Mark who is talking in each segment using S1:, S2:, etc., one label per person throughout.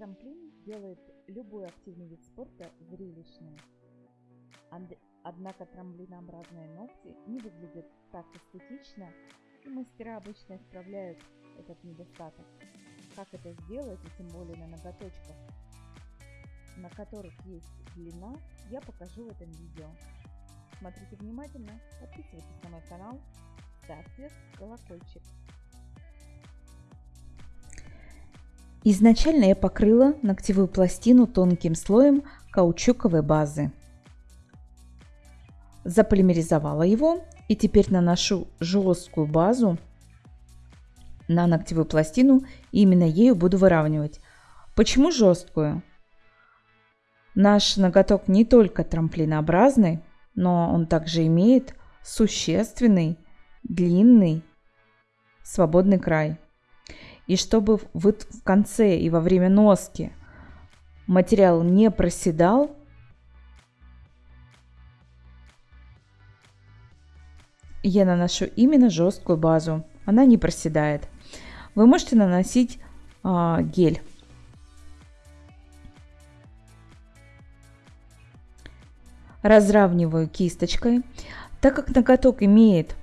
S1: Трамплин делает любой активный вид спорта зрелищным. Однако трамплинообразные ногти не выглядят так эстетично, и мастера обычно исправляют этот недостаток. Как это сделать, и тем более на ноготочках, на которых есть длина, я покажу в этом видео. Смотрите внимательно, подписывайтесь на мой канал, ставьте колокольчик. Изначально я покрыла ногтевую пластину тонким слоем каучуковой базы. Заполимеризовала его и теперь наношу жесткую базу на ногтевую пластину и именно ею буду выравнивать. Почему жесткую? Наш ноготок не только трамплинообразный, но он также имеет существенный, длинный, свободный край. И чтобы в конце и во время носки материал не проседал, я наношу именно жесткую базу. Она не проседает. Вы можете наносить а, гель. Разравниваю кисточкой. Так как ноготок имеет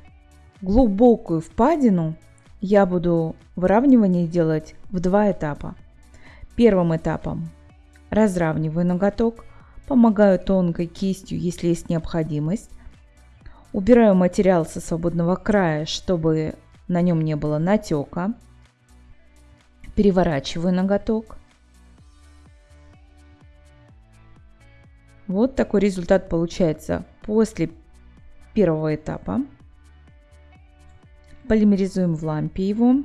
S1: глубокую впадину, я буду выравнивание делать в два этапа. Первым этапом разравниваю ноготок, помогаю тонкой кистью, если есть необходимость. Убираю материал со свободного края, чтобы на нем не было натека. Переворачиваю ноготок. Вот такой результат получается после первого этапа. Полимеризуем в лампе его.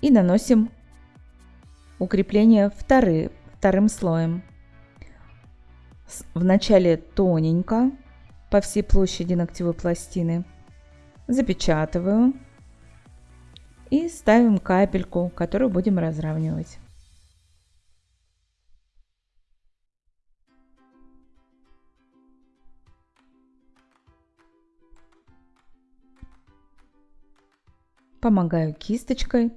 S1: И наносим укрепление вторы, вторым слоем. Вначале тоненько по всей площади ногтевой пластины. Запечатываю. И ставим капельку, которую будем разравнивать. Помогаю кисточкой.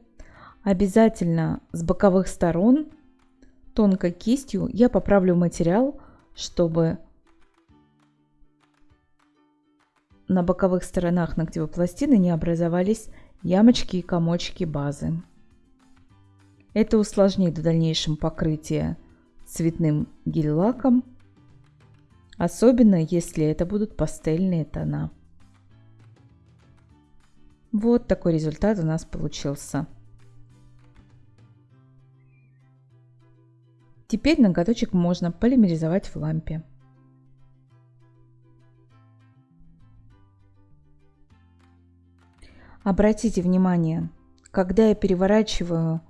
S1: Обязательно с боковых сторон тонкой кистью я поправлю материал, чтобы на боковых сторонах ногтевой пластины не образовались ямочки и комочки базы. Это усложнит в дальнейшем покрытие цветным гель-лаком, особенно если это будут пастельные тона. Вот такой результат у нас получился. Теперь ноготочек можно полимеризовать в лампе. Обратите внимание, когда я переворачиваю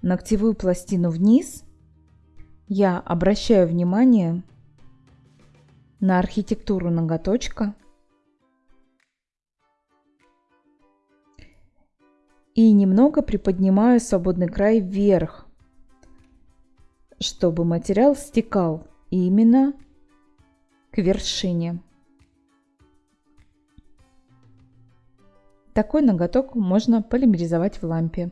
S1: ногтевую пластину вниз, я обращаю внимание на архитектуру ноготочка и немного приподнимаю свободный край вверх, чтобы материал стекал именно к вершине. Такой ноготок можно полимеризовать в лампе.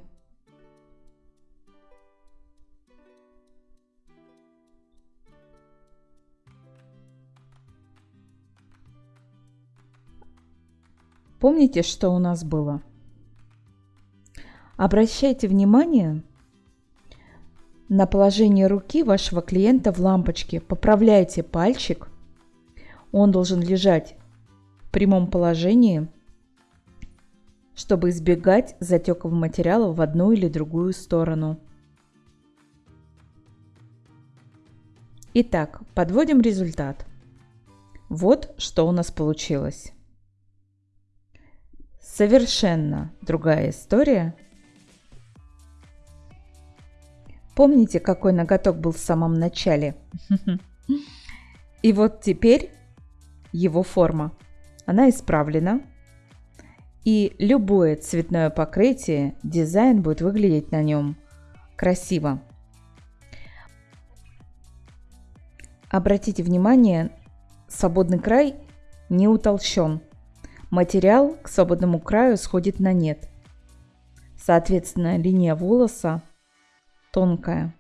S1: Помните, что у нас было? Обращайте внимание на положение руки вашего клиента в лампочке. Поправляйте пальчик. Он должен лежать в прямом положении, чтобы избегать затеков материала в одну или другую сторону. Итак, подводим результат. Вот что у нас получилось. Совершенно другая история – Помните, какой ноготок был в самом начале? И вот теперь его форма. Она исправлена. И любое цветное покрытие, дизайн будет выглядеть на нем красиво. Обратите внимание, свободный край не утолщен. Материал к свободному краю сходит на нет. Соответственно, линия волоса тонкая.